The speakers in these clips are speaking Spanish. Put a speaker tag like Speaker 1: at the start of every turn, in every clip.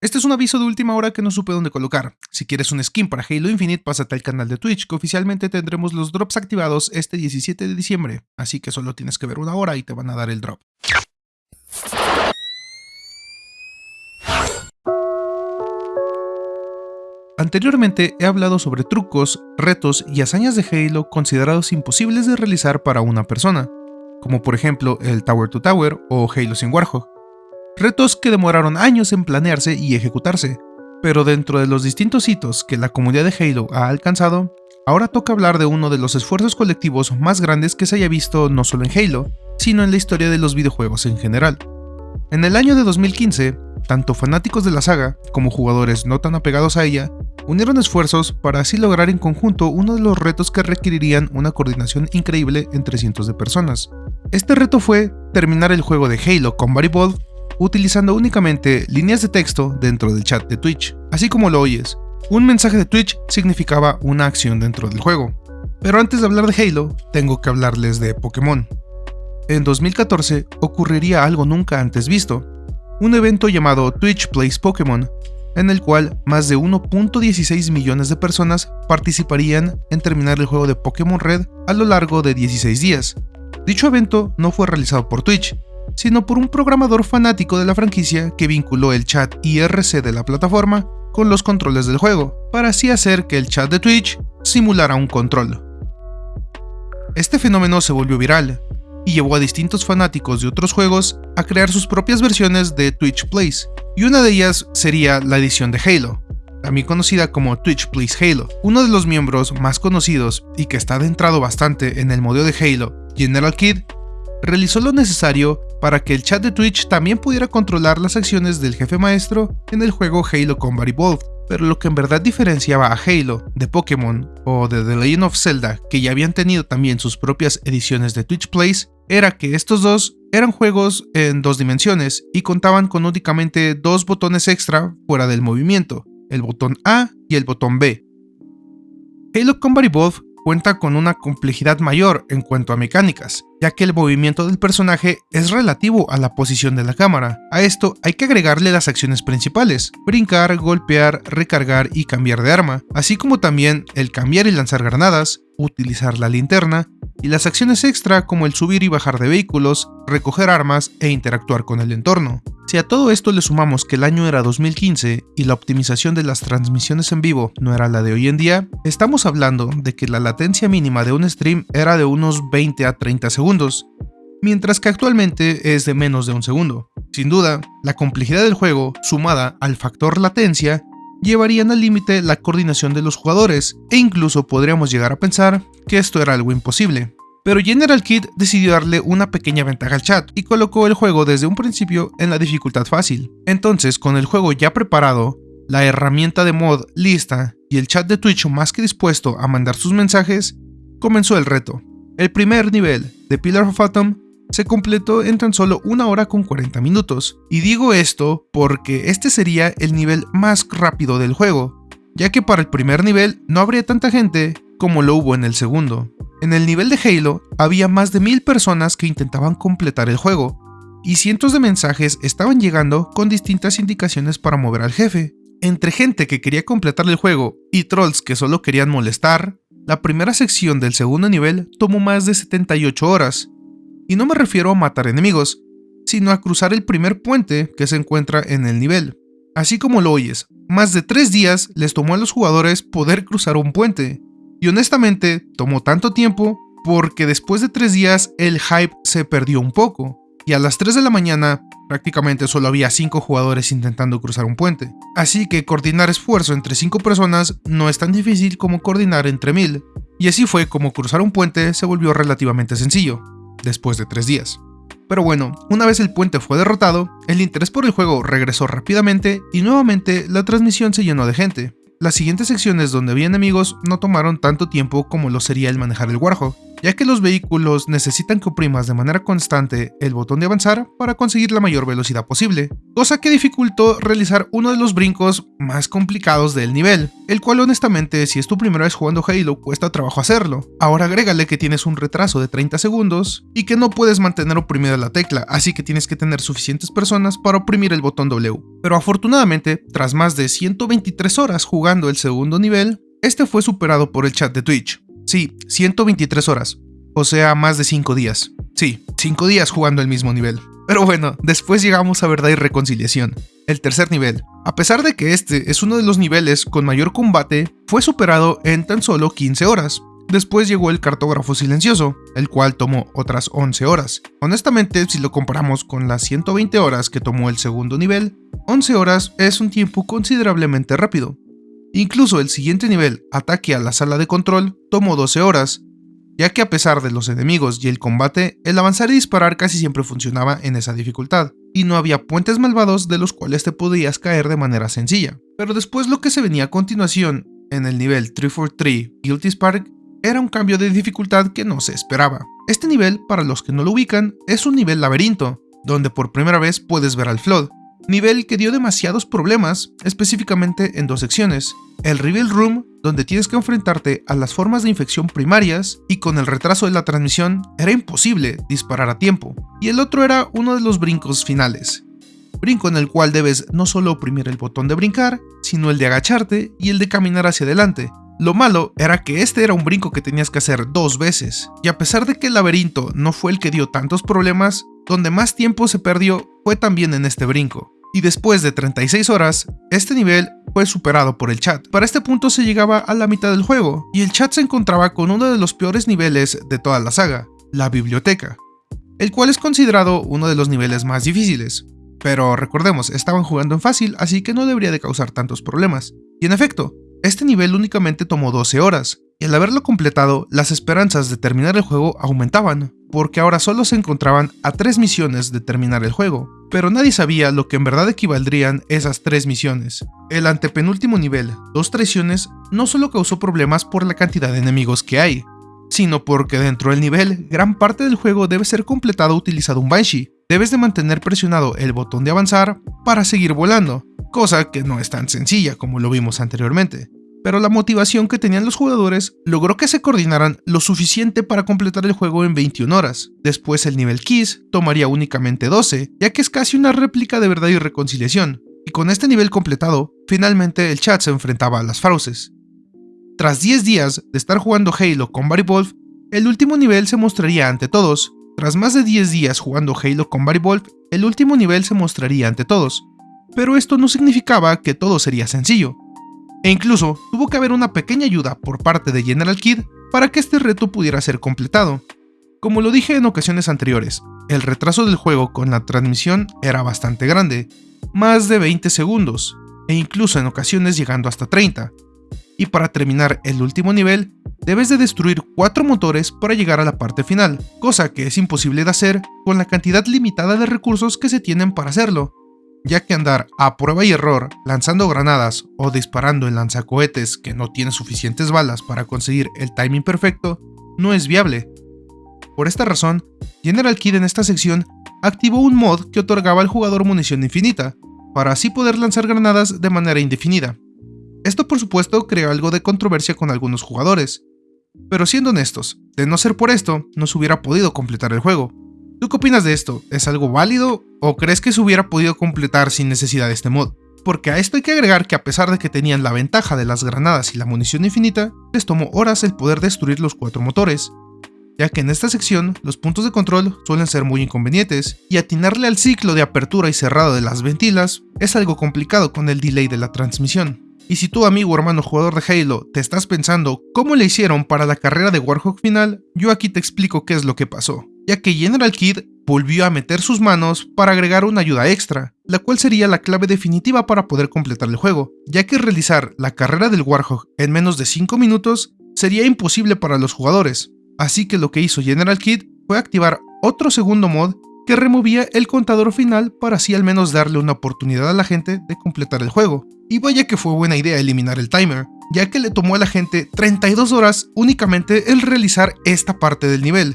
Speaker 1: Este es un aviso de última hora que no supe dónde colocar. Si quieres un skin para Halo Infinite, pásate al canal de Twitch, que oficialmente tendremos los drops activados este 17 de diciembre, así que solo tienes que ver una hora y te van a dar el drop. Anteriormente he hablado sobre trucos, retos y hazañas de Halo considerados imposibles de realizar para una persona, como por ejemplo el Tower to Tower o Halo sin Warhog retos que demoraron años en planearse y ejecutarse. Pero dentro de los distintos hitos que la comunidad de Halo ha alcanzado, ahora toca hablar de uno de los esfuerzos colectivos más grandes que se haya visto no solo en Halo, sino en la historia de los videojuegos en general. En el año de 2015, tanto fanáticos de la saga como jugadores no tan apegados a ella unieron esfuerzos para así lograr en conjunto uno de los retos que requerirían una coordinación increíble entre cientos de personas. Este reto fue terminar el juego de Halo Combat Evolved utilizando únicamente líneas de texto dentro del chat de Twitch. Así como lo oyes, un mensaje de Twitch significaba una acción dentro del juego. Pero antes de hablar de Halo, tengo que hablarles de Pokémon. En 2014 ocurriría algo nunca antes visto, un evento llamado Twitch Plays Pokémon, en el cual más de 1.16 millones de personas participarían en terminar el juego de Pokémon Red a lo largo de 16 días. Dicho evento no fue realizado por Twitch, sino por un programador fanático de la franquicia que vinculó el chat IRC de la plataforma con los controles del juego, para así hacer que el chat de Twitch simulara un control. Este fenómeno se volvió viral, y llevó a distintos fanáticos de otros juegos a crear sus propias versiones de Twitch Plays, y una de ellas sería la edición de Halo, también conocida como Twitch Plays Halo. Uno de los miembros más conocidos y que está adentrado bastante en el modelo de Halo, General Kid, realizó lo necesario para que el chat de Twitch también pudiera controlar las acciones del jefe maestro en el juego Halo Combat Evolved. Pero lo que en verdad diferenciaba a Halo de Pokémon o de The Legend of Zelda, que ya habían tenido también sus propias ediciones de Twitch Plays, era que estos dos eran juegos en dos dimensiones y contaban con únicamente dos botones extra fuera del movimiento, el botón A y el botón B. Halo Combat Evolved cuenta con una complejidad mayor en cuanto a mecánicas, ya que el movimiento del personaje es relativo a la posición de la cámara. A esto hay que agregarle las acciones principales, brincar, golpear, recargar y cambiar de arma, así como también el cambiar y lanzar granadas, utilizar la linterna, y las acciones extra como el subir y bajar de vehículos, recoger armas e interactuar con el entorno. Si a todo esto le sumamos que el año era 2015 y la optimización de las transmisiones en vivo no era la de hoy en día, estamos hablando de que la latencia mínima de un stream era de unos 20 a 30 segundos, mientras que actualmente es de menos de un segundo. Sin duda, la complejidad del juego, sumada al factor latencia, llevarían al límite la coordinación de los jugadores, e incluso podríamos llegar a pensar que esto era algo imposible. Pero General Kid decidió darle una pequeña ventaja al chat y colocó el juego desde un principio en la dificultad fácil. Entonces, con el juego ya preparado, la herramienta de mod lista y el chat de Twitch más que dispuesto a mandar sus mensajes, comenzó el reto. El primer nivel de Pillar of Atom se completó en tan solo una hora con 40 minutos. Y digo esto porque este sería el nivel más rápido del juego, ya que para el primer nivel no habría tanta gente como lo hubo en el segundo. En el nivel de Halo había más de mil personas que intentaban completar el juego, y cientos de mensajes estaban llegando con distintas indicaciones para mover al jefe. Entre gente que quería completar el juego y trolls que solo querían molestar, la primera sección del segundo nivel tomó más de 78 horas, y no me refiero a matar enemigos, sino a cruzar el primer puente que se encuentra en el nivel. Así como lo oyes, más de 3 días les tomó a los jugadores poder cruzar un puente. Y honestamente, tomó tanto tiempo porque después de 3 días el hype se perdió un poco. Y a las 3 de la mañana prácticamente solo había 5 jugadores intentando cruzar un puente. Así que coordinar esfuerzo entre 5 personas no es tan difícil como coordinar entre 1000. Y así fue como cruzar un puente se volvió relativamente sencillo después de tres días. Pero bueno, una vez el puente fue derrotado, el interés por el juego regresó rápidamente y nuevamente la transmisión se llenó de gente. Las siguientes secciones donde había enemigos no tomaron tanto tiempo como lo sería el manejar el Warhog, ya que los vehículos necesitan que oprimas de manera constante el botón de avanzar para conseguir la mayor velocidad posible, cosa que dificultó realizar uno de los brincos más complicados del nivel, el cual honestamente si es tu primera vez jugando Halo cuesta trabajo hacerlo. Ahora agrégale que tienes un retraso de 30 segundos y que no puedes mantener oprimida la tecla, así que tienes que tener suficientes personas para oprimir el botón W. Pero afortunadamente, tras más de 123 horas jugando el segundo nivel, este fue superado por el chat de Twitch. Sí, 123 horas, o sea, más de 5 días. Sí, 5 días jugando el mismo nivel. Pero bueno, después llegamos a verdad y reconciliación. El tercer nivel. A pesar de que este es uno de los niveles con mayor combate, fue superado en tan solo 15 horas. Después llegó el cartógrafo silencioso, el cual tomó otras 11 horas. Honestamente, si lo comparamos con las 120 horas que tomó el segundo nivel, 11 horas es un tiempo considerablemente rápido. Incluso el siguiente nivel, ataque a la sala de control, tomó 12 horas, ya que a pesar de los enemigos y el combate, el avanzar y disparar casi siempre funcionaba en esa dificultad, y no había puentes malvados de los cuales te podías caer de manera sencilla. Pero después lo que se venía a continuación, en el nivel 343 Guilty Spark, era un cambio de dificultad que no se esperaba. Este nivel, para los que no lo ubican, es un nivel laberinto, donde por primera vez puedes ver al Flood, nivel que dio demasiados problemas, específicamente en dos secciones. El Reveal Room, donde tienes que enfrentarte a las formas de infección primarias y con el retraso de la transmisión era imposible disparar a tiempo. Y el otro era uno de los brincos finales. Brinco en el cual debes no solo oprimir el botón de brincar, sino el de agacharte y el de caminar hacia adelante. Lo malo era que este era un brinco que tenías que hacer dos veces, y a pesar de que el laberinto no fue el que dio tantos problemas, donde más tiempo se perdió fue también en este brinco y después de 36 horas, este nivel fue superado por el chat. Para este punto se llegaba a la mitad del juego, y el chat se encontraba con uno de los peores niveles de toda la saga, la biblioteca, el cual es considerado uno de los niveles más difíciles. Pero recordemos, estaban jugando en fácil, así que no debería de causar tantos problemas. Y en efecto, este nivel únicamente tomó 12 horas, y al haberlo completado, las esperanzas de terminar el juego aumentaban, porque ahora solo se encontraban a 3 misiones de terminar el juego, pero nadie sabía lo que en verdad equivaldrían esas 3 misiones. El antepenúltimo nivel, Dos Traiciones, no solo causó problemas por la cantidad de enemigos que hay, sino porque dentro del nivel, gran parte del juego debe ser completado utilizando un Banshee. Debes de mantener presionado el botón de avanzar para seguir volando, cosa que no es tan sencilla como lo vimos anteriormente pero la motivación que tenían los jugadores logró que se coordinaran lo suficiente para completar el juego en 21 horas. Después el nivel Kiss tomaría únicamente 12, ya que es casi una réplica de verdad y reconciliación, y con este nivel completado, finalmente el chat se enfrentaba a las fauces. Tras 10 días de estar jugando Halo con Barry Wolf, el último nivel se mostraría ante todos. Tras más de 10 días jugando Halo con Barry Wolf, el último nivel se mostraría ante todos. Pero esto no significaba que todo sería sencillo, e incluso tuvo que haber una pequeña ayuda por parte de General Kid para que este reto pudiera ser completado. Como lo dije en ocasiones anteriores, el retraso del juego con la transmisión era bastante grande, más de 20 segundos, e incluso en ocasiones llegando hasta 30. Y para terminar el último nivel, debes de destruir 4 motores para llegar a la parte final, cosa que es imposible de hacer con la cantidad limitada de recursos que se tienen para hacerlo, ya que andar a prueba y error lanzando granadas o disparando en lanzacohetes que no tienen suficientes balas para conseguir el timing perfecto no es viable. Por esta razón, General Kid en esta sección activó un mod que otorgaba al jugador munición infinita, para así poder lanzar granadas de manera indefinida. Esto por supuesto creó algo de controversia con algunos jugadores, pero siendo honestos, de no ser por esto, no se hubiera podido completar el juego, ¿Tú qué opinas de esto? ¿Es algo válido o crees que se hubiera podido completar sin necesidad de este mod? Porque a esto hay que agregar que a pesar de que tenían la ventaja de las granadas y la munición infinita, les tomó horas el poder destruir los cuatro motores, ya que en esta sección los puntos de control suelen ser muy inconvenientes, y atinarle al ciclo de apertura y cerrado de las ventilas es algo complicado con el delay de la transmisión. Y si tu amigo hermano jugador de Halo te estás pensando cómo le hicieron para la carrera de Warhawk final, yo aquí te explico qué es lo que pasó ya que General Kid volvió a meter sus manos para agregar una ayuda extra, la cual sería la clave definitiva para poder completar el juego, ya que realizar la carrera del Warhawk en menos de 5 minutos sería imposible para los jugadores, así que lo que hizo General Kid fue activar otro segundo mod que removía el contador final para así al menos darle una oportunidad a la gente de completar el juego. Y vaya que fue buena idea eliminar el timer, ya que le tomó a la gente 32 horas únicamente el realizar esta parte del nivel,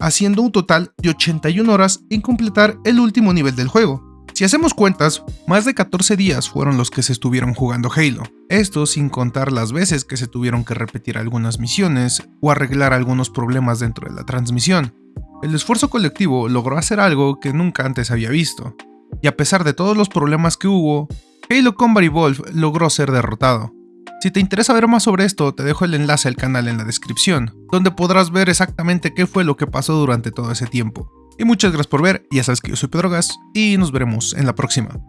Speaker 1: haciendo un total de 81 horas en completar el último nivel del juego. Si hacemos cuentas, más de 14 días fueron los que se estuvieron jugando Halo. Esto sin contar las veces que se tuvieron que repetir algunas misiones o arreglar algunos problemas dentro de la transmisión. El esfuerzo colectivo logró hacer algo que nunca antes había visto. Y a pesar de todos los problemas que hubo, Halo Combat Evolve logró ser derrotado. Si te interesa ver más sobre esto, te dejo el enlace al canal en la descripción, donde podrás ver exactamente qué fue lo que pasó durante todo ese tiempo. Y muchas gracias por ver, ya sabes que yo soy Pedro Gas y nos veremos en la próxima.